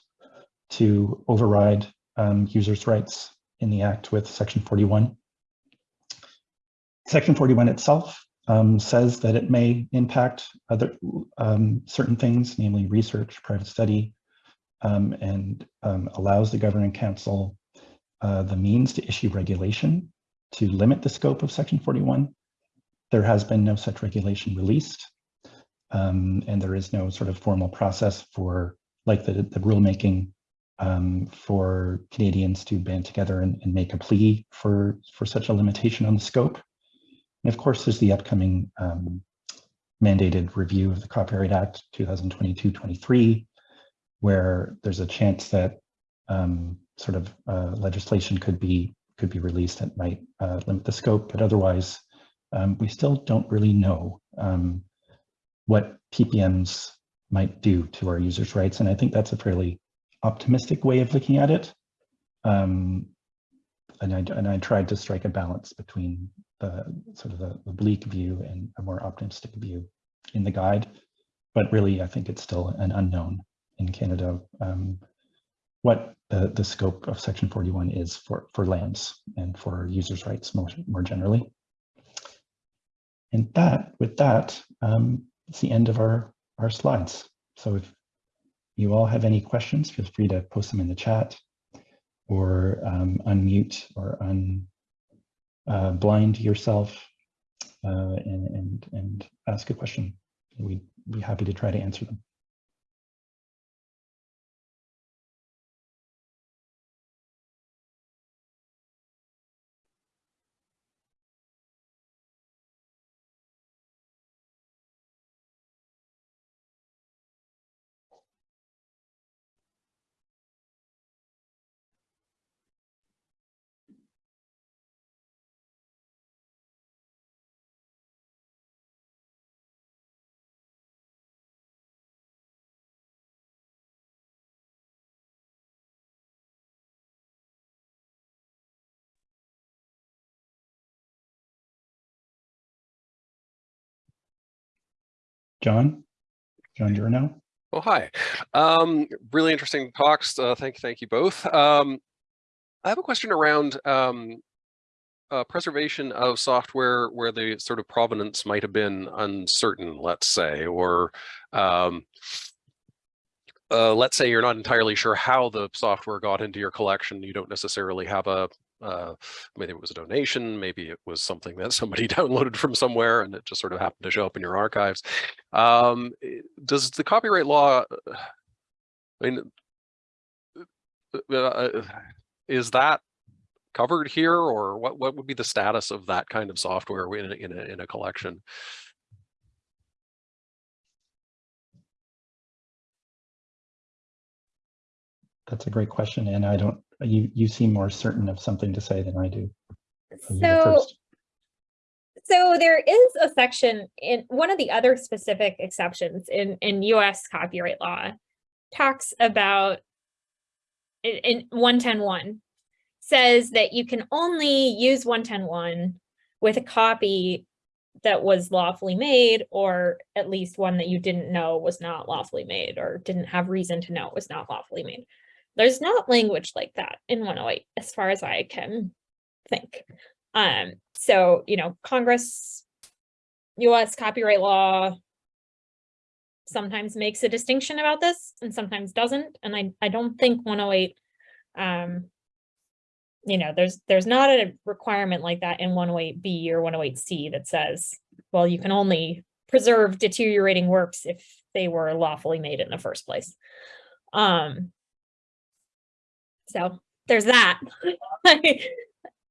to override um, users' rights in the Act with Section 41. Section 41 itself um, says that it may impact other um, certain things, namely research, private study, um, and um, allows the Governor in Council uh, the means to issue regulation to limit the scope of Section 41. There has been no such regulation released, um, and there is no sort of formal process for like the, the rulemaking um, for Canadians to band together and, and, make a plea for, for such a limitation on the scope. And of course, there's the upcoming um, mandated review of the Copyright Act 2022-23, where there's a chance that um, sort of uh, legislation could be could be released that might uh, limit the scope, but otherwise, um, we still don't really know um, what TPMs might do to our users' rights. And I think that's a fairly optimistic way of looking at it. Um, and, I, and I tried to strike a balance between the sort of the, the bleak view and a more optimistic view in the guide. But really, I think it's still an unknown in Canada um, what the, the scope of Section 41 is for, for LAMs and for users' rights more, more generally. And that, with that, um, it's the end of our, our slides. So if you all have any questions, feel free to post them in the chat or um, unmute or unblind uh, yourself uh, and, and, and ask a question. We'd be happy to try to answer them. John, John Jurno. Oh, hi. Um, really interesting talks. Uh, thank, thank you both. Um, I have a question around um, uh, preservation of software where the sort of provenance might have been uncertain, let's say, or um, uh, let's say you're not entirely sure how the software got into your collection. You don't necessarily have a uh, maybe it was a donation, maybe it was something that somebody downloaded from somewhere and it just sort of happened to show up in your archives. Um, eh, does the copyright law, uh, I mean, uh, uh, is that covered here or what, what would be the status of that kind of software in in a, in a collection? that's a great question, and I don't, you, you seem more certain of something to say than I do. So So, there is a section in one of the other specific exceptions in, in US copyright law talks about in, in one ten one says that you can only use one ten one with a copy that was lawfully made or at least one that you didn't know was not lawfully made or didn't have reason to know it was not lawfully made. There's not language like that in 108 as far as I can think. Um, so, you know, Congress, US copyright law sometimes makes a distinction about this and sometimes doesn't. And I, I don't think 108, um, you know, there's, there's not a requirement like that in 108B or 108C that says, well, you can only preserve deteriorating works if they were lawfully made in the first place. Um, so there's that.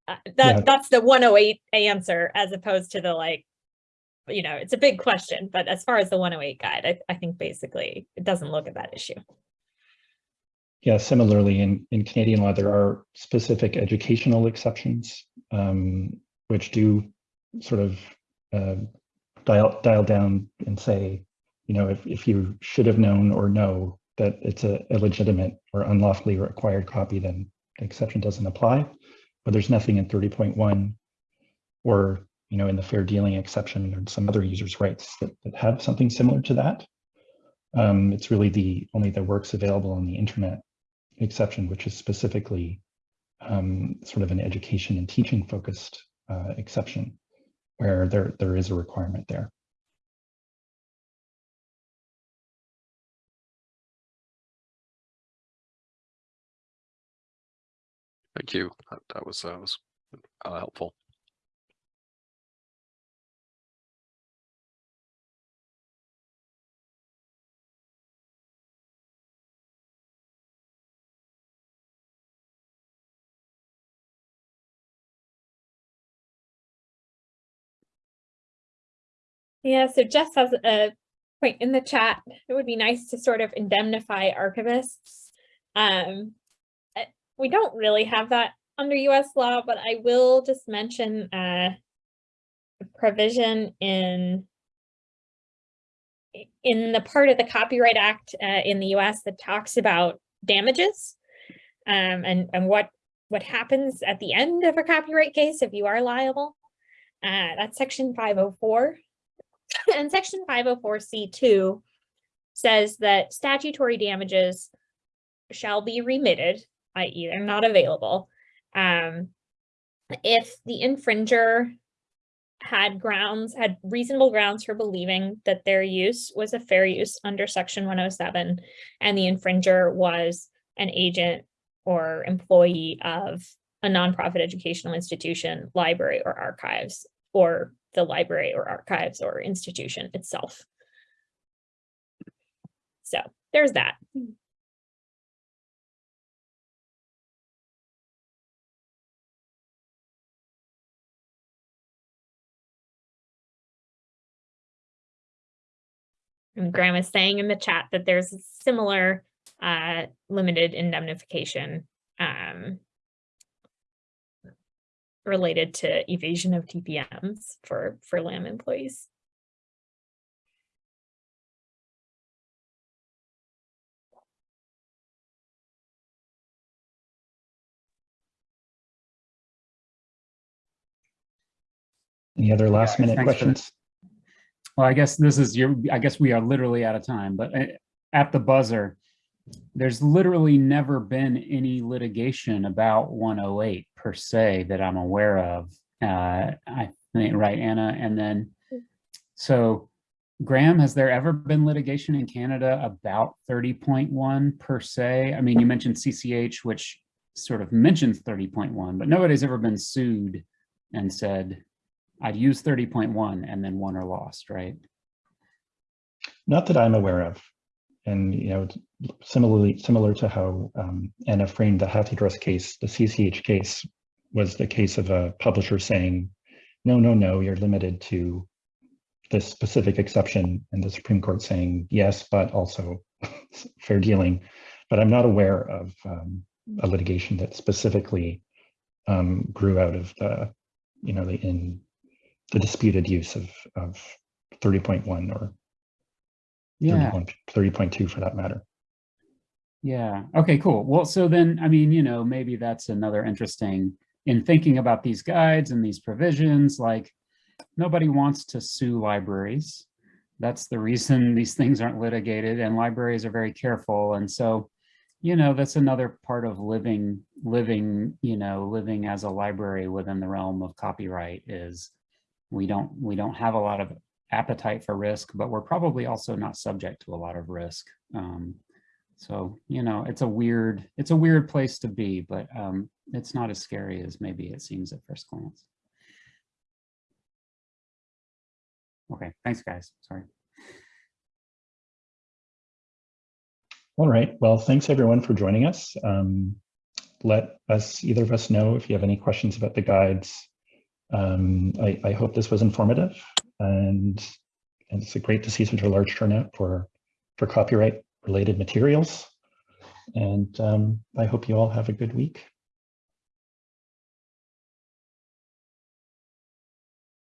Uh, Yeah. That's the 108 answer as opposed to the like, you know, it's a big question, but as far as the 108 guide, I, I think basically it doesn't look at that issue. Yeah, similarly, in, in Canadian law, there are specific educational exceptions, um, which do sort of uh, dial, dial down and say, you know, if, if you should have known or know that it's a illegitimate or unlawfully acquired copy, then the exception doesn't apply. But there's nothing in 30.1 or, you know, in the fair dealing exception or some other users' rights that, that have something similar to that. Um, it's really the only the works available on the internet exception, which is specifically um, sort of an education and teaching focused uh, exception where there, there is a requirement there. Thank you. That, that was, uh, was uh, helpful. Yeah, so Jess has a point in the chat. It would be nice to sort of indemnify archivists. Um, we don't really have that under US law, but I will just mention uh, a provision in in the part of the Copyright Act uh, in the US that talks about damages um, and, and what what happens at the end of a copyright case if you are liable. Uh, that's section 504. And section 504C2 says that statutory damages shall be remitted, i.e. they're not available, um, if the infringer had grounds, had reasonable grounds for believing that their use was a fair use under section 107, and the infringer was an agent or employee of a nonprofit educational institution, library, or archives, or the library or archives or institution itself. So there's that. And Graham is saying in the chat that there's a similar uh, limited indemnification um, related to evasion of TPMs for, for LAM employees. Any other last minute thanks questions? Well, I guess this is your, I guess we are literally out of time, but uh, at the buzzer, there's literally never been any litigation about 108 per se that I'm aware of. Uh, I right, Anna? And then, so Graham, has there ever been litigation in Canada about 30.1 per se? I mean, you mentioned CCH, which sort of mentions 30.1, but nobody's ever been sued and said, I'd use 30.1 and then won or lost, right? Not that I'm aware of. And, you know, similarly, similar to how um, Anna framed the HathiTrust case, the CCH case was the case of a publisher saying, no, no, no, you're limited to this specific exception and the Supreme Court saying, yes, but also fair dealing. but I'm not aware of um, a litigation that specifically um, grew out of the, you know, the in the disputed use of of 30.1 or Yeah. 30.2 for that matter. Yeah. Okay, cool. Well, so then, I mean, you know, maybe that's another interesting in thinking about these guides and these provisions, like nobody wants to sue libraries. That's the reason these things aren't litigated and libraries are very careful. And so, you know, that's another part of living, living, you know, living as a library within the realm of copyright is we don't, we don't have a lot of appetite for risk, but we're probably also not subject to a lot of risk. Um, so, you know, it's a weird, it's a weird place to be, but um, it's not as scary as maybe it seems at first glance. Okay, thanks, guys. Sorry. All right. Well, thanks everyone for joining us. Um, let us, either of us know if you have any questions about the guides. Um, I, I hope this was informative and, and it's great to see such a large turnout for, for copyright related materials. And um, I hope you all have a good week.